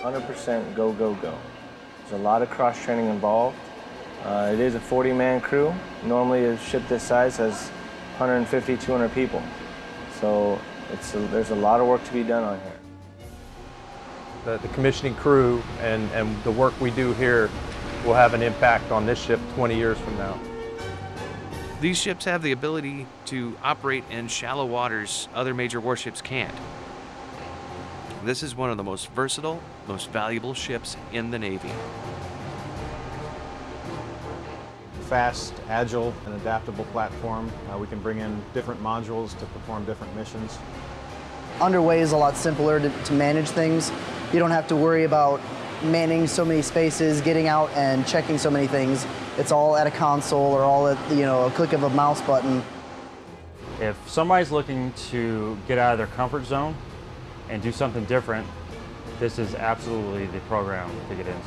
100% go, go, go. There's a lot of cross training involved. Uh, it is a 40 man crew. Normally a ship this size has 150, 200 people. So it's a, there's a lot of work to be done on here. The, the commissioning crew and, and the work we do here will have an impact on this ship 20 years from now. These ships have the ability to operate in shallow waters other major warships can't. This is one of the most versatile, most valuable ships in the Navy. Fast, agile, and adaptable platform. Uh, we can bring in different modules to perform different missions. Underway is a lot simpler to, to manage things. You don't have to worry about manning so many spaces, getting out and checking so many things. It's all at a console or all at you know a click of a mouse button. If somebody's looking to get out of their comfort zone and do something different, this is absolutely the program to get into.